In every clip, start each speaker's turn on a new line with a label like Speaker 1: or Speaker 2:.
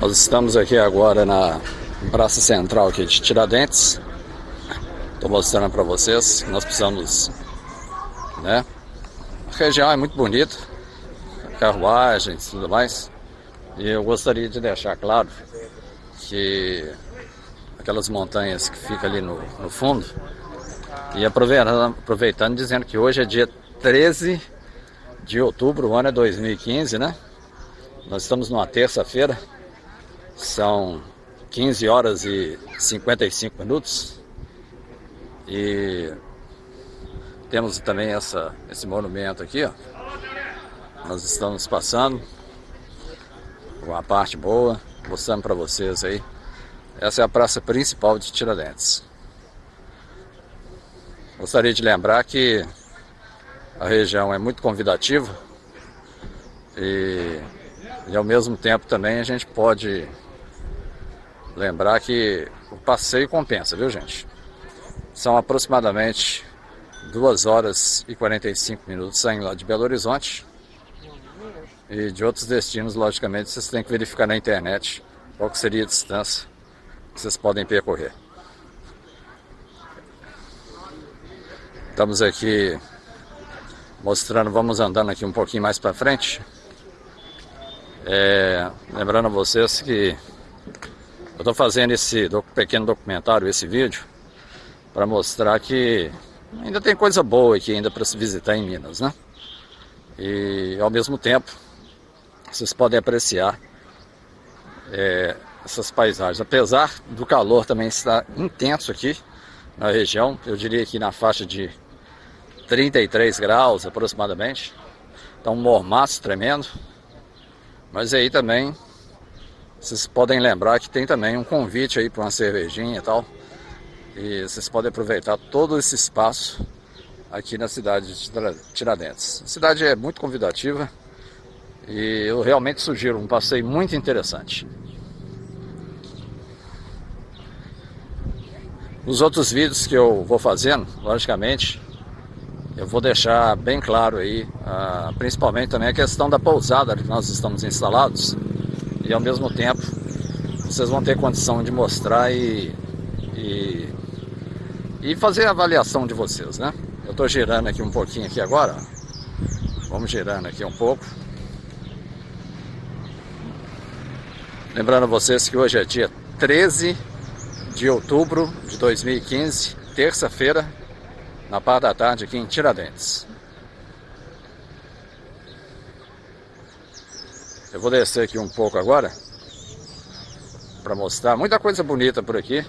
Speaker 1: Nós estamos aqui agora na Praça Central aqui de Tiradentes. Estou mostrando para vocês que nós precisamos, né? A região é muito bonita, carruagens e tudo mais. E eu gostaria de deixar claro que aquelas montanhas que ficam ali no, no fundo, e aproveitando, aproveitando dizendo que hoje é dia 13 de outubro, o ano é 2015, né? Nós estamos numa terça-feira, são 15 horas e 55 minutos. E temos também essa, esse monumento aqui, ó. Nós estamos passando uma parte boa, mostrando para vocês aí. Essa é a praça principal de Tiradentes. Gostaria de lembrar que a região é muito convidativa e, e ao mesmo tempo também a gente pode Lembrar que o passeio compensa, viu gente? São aproximadamente 2 horas e 45 minutos saindo lá de Belo Horizonte. E de outros destinos, logicamente, vocês têm que verificar na internet qual seria a distância que vocês podem percorrer. Estamos aqui mostrando, vamos andando aqui um pouquinho mais para frente. É, lembrando a vocês que eu estou fazendo esse pequeno documentário, esse vídeo, para mostrar que ainda tem coisa boa aqui ainda para se visitar em Minas, né? E ao mesmo tempo, vocês podem apreciar é, essas paisagens. Apesar do calor também estar intenso aqui na região, eu diria que na faixa de 33 graus aproximadamente. Então um mormaço tremendo. Mas aí também vocês podem lembrar que tem também um convite aí para uma cervejinha e tal. E vocês podem aproveitar todo esse espaço aqui na cidade de Tiradentes. A cidade é muito convidativa e eu realmente sugiro um passeio muito interessante. Os outros vídeos que eu vou fazendo, logicamente, eu vou deixar bem claro aí, uh, principalmente também a questão da pousada que nós estamos instalados e ao mesmo tempo vocês vão ter condição de mostrar e, e, e fazer a avaliação de vocês, né? Eu estou girando aqui um pouquinho aqui agora, vamos girando aqui um pouco. Lembrando vocês que hoje é dia 13 de outubro de 2015, terça-feira, na parte da tarde aqui em Tiradentes. Eu vou descer aqui um pouco agora para mostrar muita coisa bonita por aqui.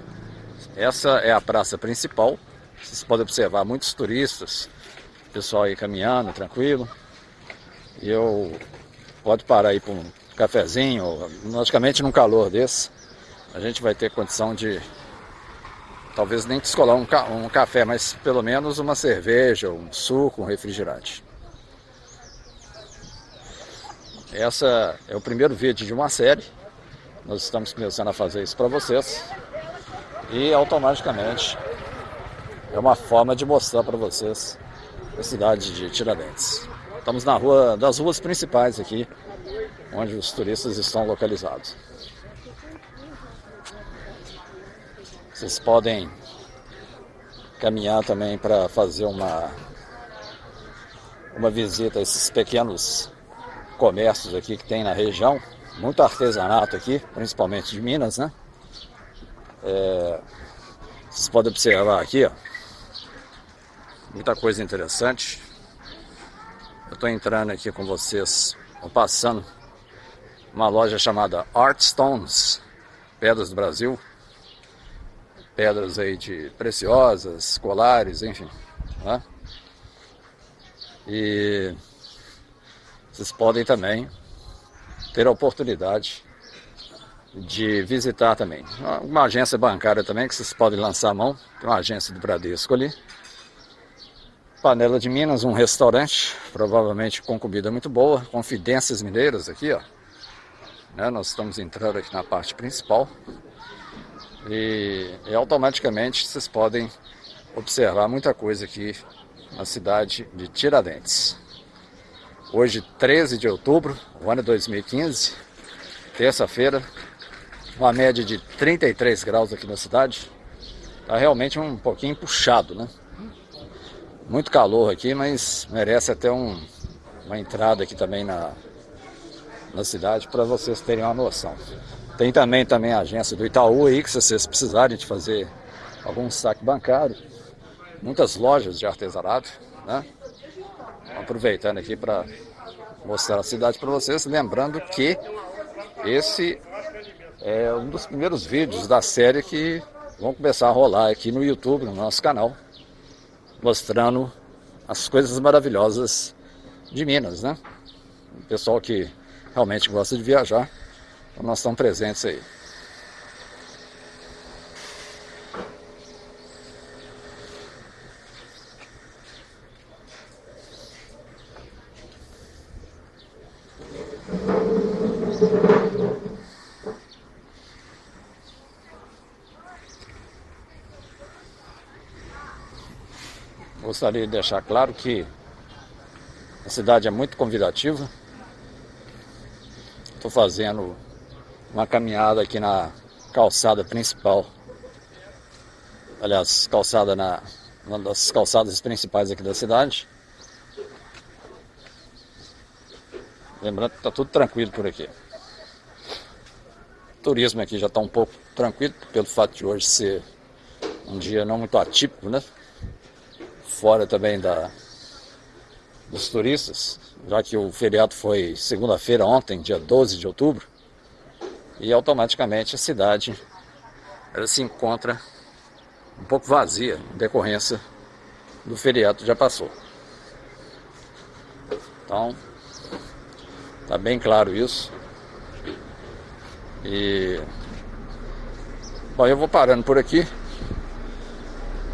Speaker 1: Essa é a praça principal. Vocês podem observar muitos turistas, pessoal aí caminhando, tranquilo. E eu pode parar aí para um cafezinho, logicamente num calor desse, a gente vai ter condição de talvez nem descolar um, ca um café, mas pelo menos uma cerveja, um suco, um refrigerante. Essa é o primeiro vídeo de uma série. Nós estamos começando a fazer isso para vocês. E automaticamente é uma forma de mostrar para vocês a cidade de Tiradentes. Estamos na rua das ruas principais aqui, onde os turistas estão localizados. Vocês podem caminhar também para fazer uma uma visita a esses pequenos comércios aqui que tem na região, muito artesanato aqui, principalmente de Minas, né? É, vocês podem observar aqui, ó, muita coisa interessante. Eu estou entrando aqui com vocês, passando uma loja chamada Art Stones, Pedras do Brasil. Pedras aí de preciosas, colares, enfim. Né? E vocês podem também ter a oportunidade de visitar também. Uma agência bancária também que vocês podem lançar a mão, tem uma agência do Bradesco ali. Panela de Minas, um restaurante, provavelmente com comida muito boa, Confidências Mineiras aqui, ó. Né, nós estamos entrando aqui na parte principal. E, e automaticamente vocês podem observar muita coisa aqui na cidade de Tiradentes. Hoje, 13 de outubro, o ano 2015, terça-feira, uma média de 33 graus aqui na cidade. Tá realmente um pouquinho puxado, né? Muito calor aqui, mas merece até um, uma entrada aqui também na, na cidade para vocês terem uma noção. Tem também, também a agência do Itaú aí, que se vocês precisarem de fazer algum saque bancário, muitas lojas de artesanato, né? Aproveitando aqui para mostrar a cidade para vocês, lembrando que esse é um dos primeiros vídeos da série que vão começar a rolar aqui no YouTube, no nosso canal, mostrando as coisas maravilhosas de Minas, né? O pessoal que realmente gosta de viajar, então nós estamos presentes aí. Gostaria de deixar claro que a cidade é muito convidativa. Estou fazendo uma caminhada aqui na calçada principal. Aliás, calçada na uma das calçadas principais aqui da cidade. Lembrando que está tudo tranquilo por aqui. O turismo aqui já está um pouco tranquilo, pelo fato de hoje ser um dia não muito atípico, né? Fora também da, dos turistas, já que o feriado foi segunda-feira ontem, dia 12 de outubro, e automaticamente a cidade ela se encontra um pouco vazia em decorrência do feriado que já passou. Então, tá bem claro isso. E bom, eu vou parando por aqui,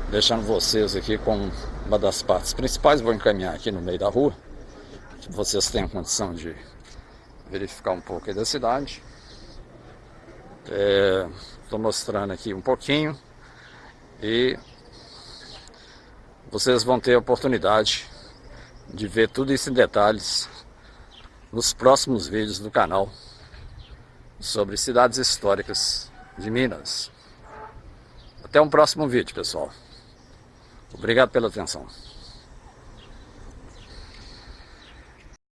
Speaker 1: deixando vocês aqui com uma das partes principais, vou encaminhar aqui no meio da rua, que vocês tenham condição de verificar um pouco da cidade. Estou é, mostrando aqui um pouquinho e vocês vão ter a oportunidade de ver tudo isso em detalhes nos próximos vídeos do canal sobre cidades históricas de Minas. Até um próximo vídeo, pessoal. Obrigado pela atenção.